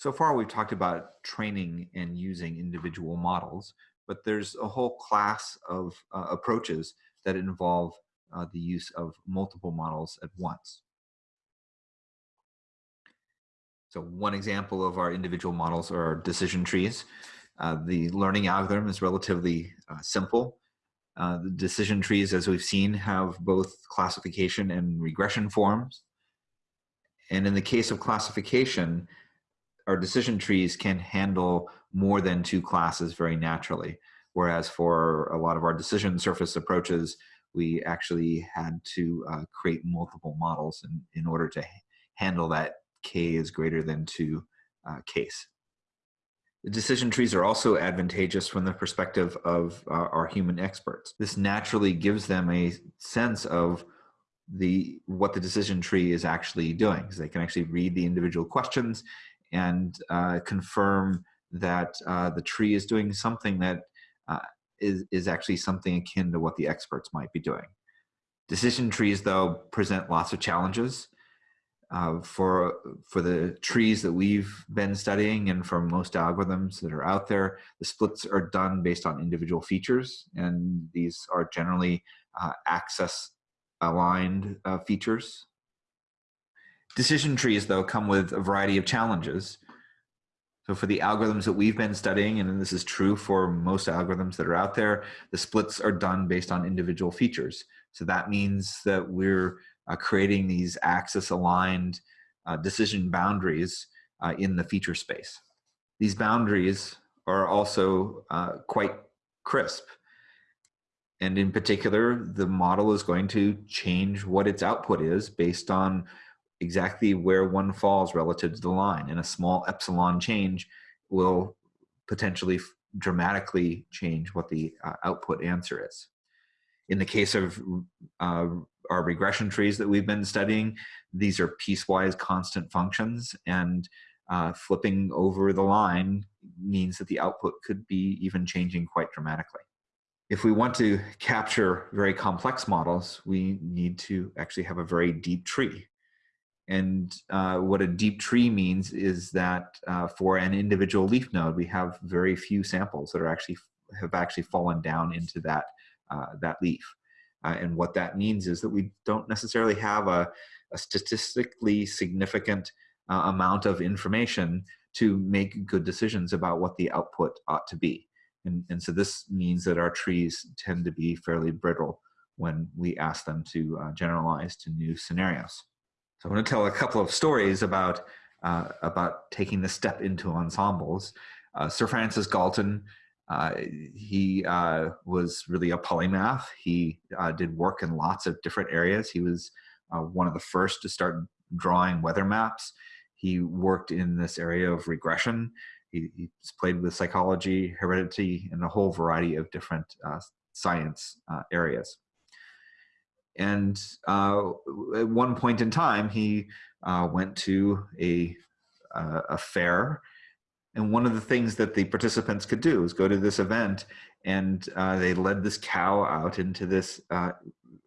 So far, we've talked about training and using individual models, but there's a whole class of uh, approaches that involve uh, the use of multiple models at once. So one example of our individual models are decision trees. Uh, the learning algorithm is relatively uh, simple. Uh, the decision trees, as we've seen, have both classification and regression forms. And in the case of classification, our decision trees can handle more than two classes very naturally. Whereas for a lot of our decision surface approaches, we actually had to uh, create multiple models in, in order to handle that k is greater than two uh, case. The decision trees are also advantageous from the perspective of uh, our human experts. This naturally gives them a sense of the what the decision tree is actually doing they can actually read the individual questions and uh, confirm that uh, the tree is doing something that uh, is is actually something akin to what the experts might be doing. Decision trees, though, present lots of challenges. Uh, for for the trees that we've been studying and for most algorithms that are out there, the splits are done based on individual features, and these are generally uh, axis aligned uh, features. Decision trees, though, come with a variety of challenges. So for the algorithms that we've been studying, and this is true for most algorithms that are out there, the splits are done based on individual features. So that means that we're uh, creating these axis aligned uh, decision boundaries uh, in the feature space. These boundaries are also uh, quite crisp. And in particular, the model is going to change what its output is based on exactly where one falls relative to the line. And a small epsilon change will potentially dramatically change what the uh, output answer is. In the case of uh, our regression trees that we've been studying, these are piecewise constant functions and uh, flipping over the line means that the output could be even changing quite dramatically. If we want to capture very complex models, we need to actually have a very deep tree. And uh, what a deep tree means is that uh, for an individual leaf node, we have very few samples that are actually have actually fallen down into that uh, that leaf. Uh, and what that means is that we don't necessarily have a, a statistically significant uh, amount of information to make good decisions about what the output ought to be. And, and so this means that our trees tend to be fairly brittle when we ask them to uh, generalize to new scenarios. So I'm going to tell a couple of stories about uh, about taking the step into ensembles. Uh, Sir Francis Galton, uh, he uh, was really a polymath. He uh, did work in lots of different areas. He was uh, one of the first to start drawing weather maps. He worked in this area of regression. He, he's played with psychology, heredity, and a whole variety of different science areas. And uh, at one point in time, he uh, went to a, uh, a fair. And one of the things that the participants could do was go to this event and uh, they led this cow out into this uh,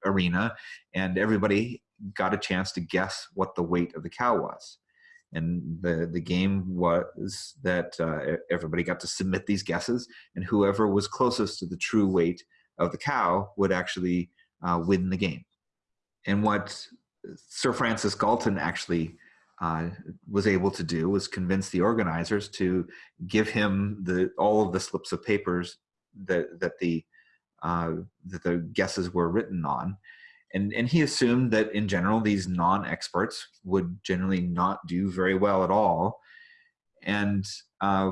arena and everybody got a chance to guess what the weight of the cow was. And the, the game was that uh, everybody got to submit these guesses and whoever was closest to the true weight of the cow would actually uh, win the game. And what Sir Francis Galton actually uh, was able to do was convince the organizers to give him the all of the slips of papers that that the uh, that the guesses were written on, and and he assumed that in general these non-experts would generally not do very well at all, and uh,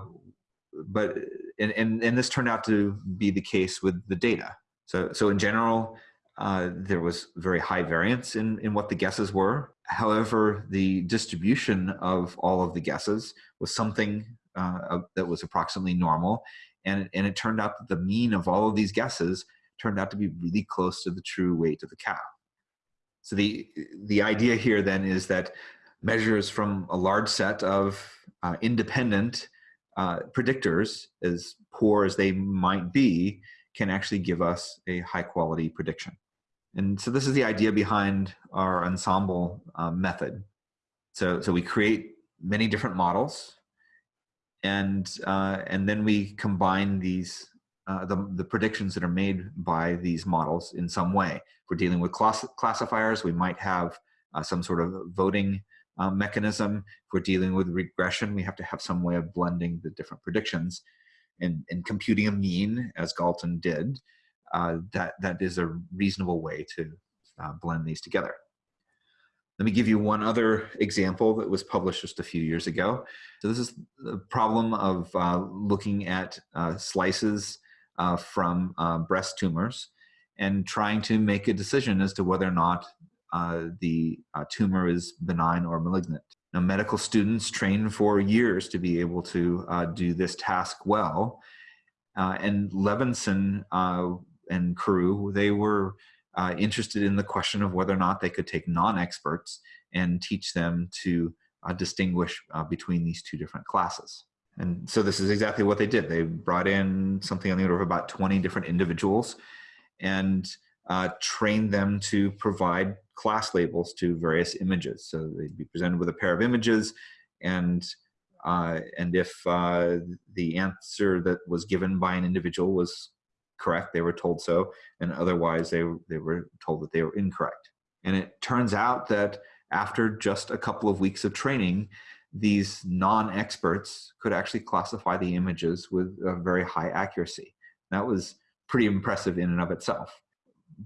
but and, and and this turned out to be the case with the data. So so in general, uh, there was very high variance in, in what the guesses were. However, the distribution of all of the guesses was something uh, that was approximately normal. And, and it turned out that the mean of all of these guesses turned out to be really close to the true weight of the cow. So the, the idea here then is that measures from a large set of uh, independent uh, predictors, as poor as they might be, can actually give us a high quality prediction. And so this is the idea behind our ensemble um, method. So, so we create many different models and uh, and then we combine these uh, the, the predictions that are made by these models in some way. If we're dealing with class classifiers, we might have uh, some sort of voting uh, mechanism. If we're dealing with regression, we have to have some way of blending the different predictions and, and computing a mean, as Galton did. Uh, that that is a reasonable way to uh, blend these together. Let me give you one other example that was published just a few years ago. So this is the problem of uh, looking at uh, slices uh, from uh, breast tumors and trying to make a decision as to whether or not uh, the uh, tumor is benign or malignant. Now, medical students train for years to be able to do this task well. and Levenson and crew, they were uh, interested in the question of whether or not they could take non-experts and teach them to uh, distinguish uh, between these two different classes. And so this is exactly what they did. They brought in something on the order of about 20 different individuals and uh, trained them to provide class labels to various images. So they'd be presented with a pair of images and uh, and if uh, the answer that was given by an individual was correct, they were told so, and otherwise they, they were told that they were incorrect. And it turns out that after just a couple of weeks of training, these non-experts could actually classify the images with a very high accuracy. That was pretty impressive in and of itself.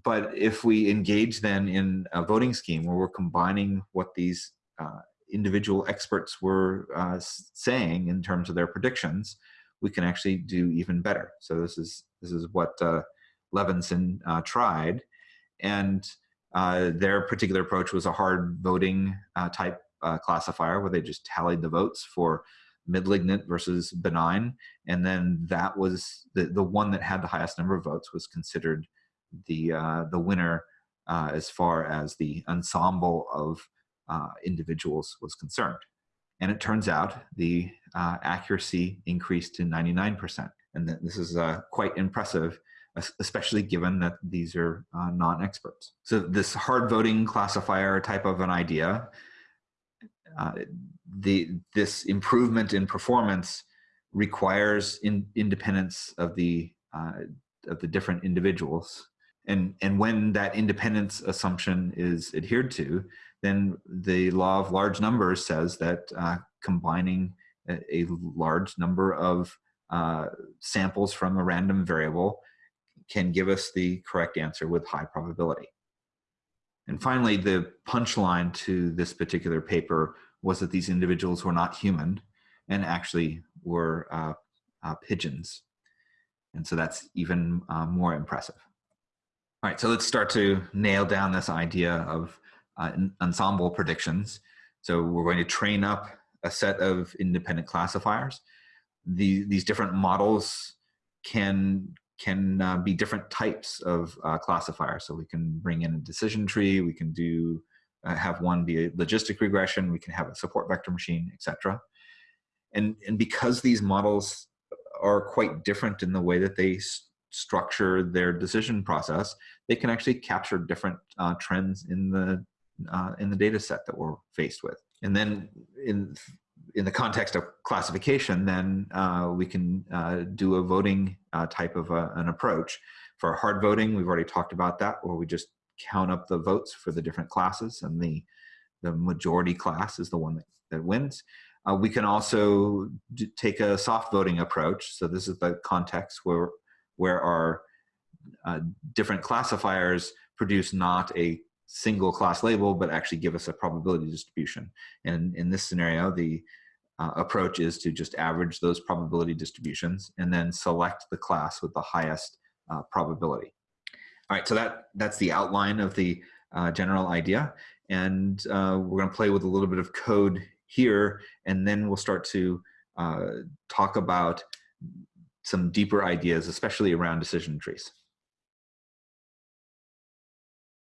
But if we engage then in a voting scheme where we're combining what these uh, individual experts were uh, saying in terms of their predictions, we can actually do even better. So this is this is what uh, Levenson uh, tried, and uh, their particular approach was a hard voting uh, type classifier where they just tallied the votes for malignant versus benign, and then that was the the one that had the highest number of votes was considered the uh, the winner as far as the ensemble of individuals was concerned. And it turns out the uh, accuracy increased to 99%. And this is uh, quite impressive, especially given that these are uh, non-experts. So this hard voting classifier type of an idea, uh, the, this improvement in performance requires in, independence of the, uh, of the different individuals. And, and when that independence assumption is adhered to, then the law of large numbers says that uh, combining a, a, large number of uh, samples from a random variable can give us the correct answer with high probability. And finally, the punchline to this particular paper was that these individuals were not human and actually were uh, uh pigeons. And so that's even uh, more impressive. All right, so let's start to nail down this idea of uh, ensemble predictions. So we're going to train up a set of independent classifiers. The, these different models can can uh, be different types of uh, classifiers. So we can bring in a decision tree, we can do uh, have one be a logistic regression, we can have a support vector machine, etc. And, and because these models are quite different in the way that they structure their decision process, they can actually capture different uh, trends in the uh, in the data set that we're faced with. And then in, in the context of classification, then uh, we can uh, do a voting uh, type of a, an approach. For hard voting, we've already talked about that, where we just count up the votes for the different classes and the, the majority class is the one that, that wins. Uh, we can also take a soft voting approach. So this is the context where, where our uh, different classifiers produce not a single class label, but actually give us a probability distribution. And in this scenario, the uh, approach is to just average those probability distributions and then select the class with the highest uh, probability. All right, so that, that's the outline of the uh, general idea. And uh, we're gonna play with a little bit of code here, and then we'll start to uh, talk about some deeper ideas, especially around decision trees.